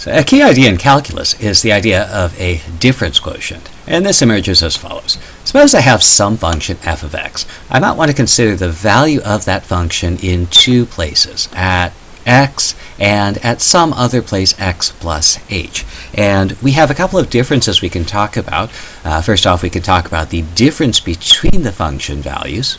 So a key idea in calculus is the idea of a difference quotient. And this emerges as follows. Suppose I have some function f of x. I might want to consider the value of that function in two places, at x and at some other place x plus h. And we have a couple of differences we can talk about. Uh, first off, we can talk about the difference between the function values.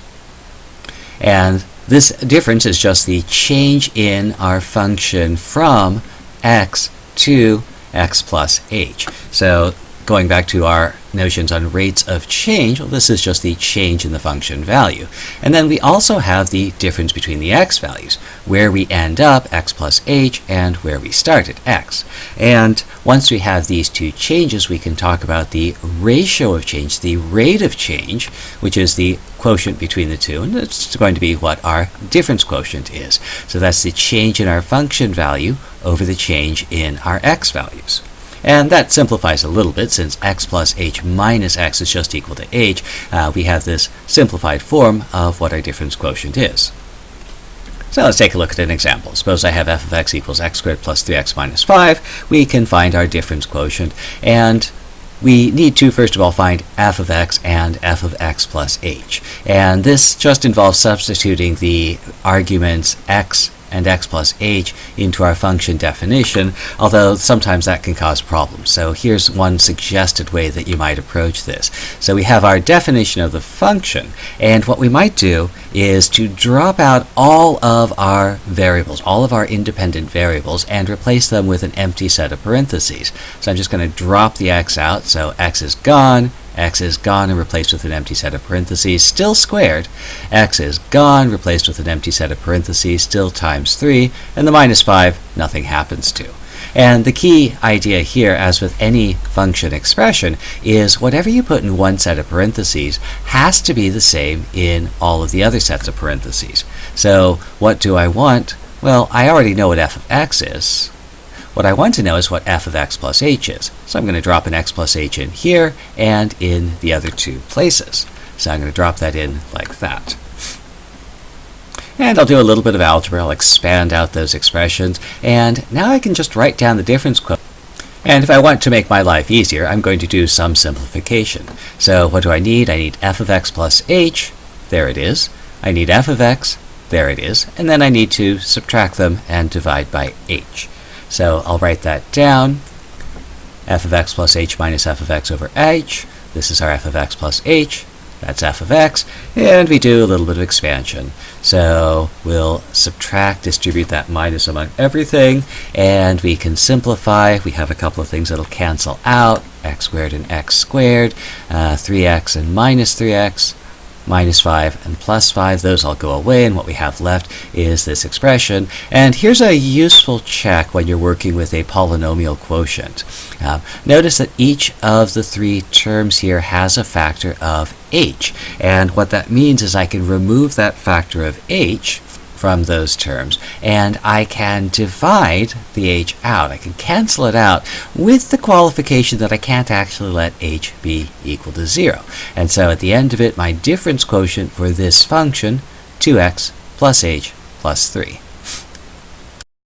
And this difference is just the change in our function from x to x plus h. So going back to our notions on rates of change, well, this is just the change in the function value. And then we also have the difference between the x values, where we end up, x plus h, and where we start at x. And once we have these two changes, we can talk about the ratio of change, the rate of change, which is the quotient between the two, and it's going to be what our difference quotient is. So that's the change in our function value over the change in our x values. And that simplifies a little bit since x plus h minus x is just equal to h. Uh, we have this simplified form of what our difference quotient is. So let's take a look at an example. Suppose I have f of x equals x squared plus 3x minus 5. We can find our difference quotient. And we need to, first of all, find f of x and f of x plus h. And this just involves substituting the arguments x and x plus h into our function definition, although sometimes that can cause problems. So here's one suggested way that you might approach this. So we have our definition of the function, and what we might do is to drop out all of our variables, all of our independent variables, and replace them with an empty set of parentheses. So I'm just going to drop the x out, so x is gone, x is gone and replaced with an empty set of parentheses, still squared. x is gone, replaced with an empty set of parentheses, still times 3, and the minus 5, nothing happens to. And the key idea here, as with any function expression, is whatever you put in one set of parentheses has to be the same in all of the other sets of parentheses. So what do I want? Well, I already know what f of x is. What I want to know is what f of x plus h is. So I'm going to drop an x plus h in here and in the other two places. So I'm going to drop that in like that. And I'll do a little bit of algebra. I'll expand out those expressions. And now I can just write down the difference quotient. And if I want to make my life easier, I'm going to do some simplification. So what do I need? I need f of x plus h. There it is. I need f of x. There it is. And then I need to subtract them and divide by h. So I'll write that down. f of x plus h minus f of x over h. This is our f of x plus h. That's f of x. And we do a little bit of expansion. So we'll subtract, distribute that minus among everything, and we can simplify. We have a couple of things that'll cancel out, x squared and x squared, uh, 3x and minus 3x, minus 5 and plus 5. Those all go away, and what we have left is this expression. And here's a useful check when you're working with a polynomial quotient. Uh, notice that each of the three terms here has a factor of h. And what that means is I can remove that factor of h from those terms. And I can divide the h out. I can cancel it out with the qualification that I can't actually let h be equal to 0. And so at the end of it, my difference quotient for this function, 2x plus h plus 3.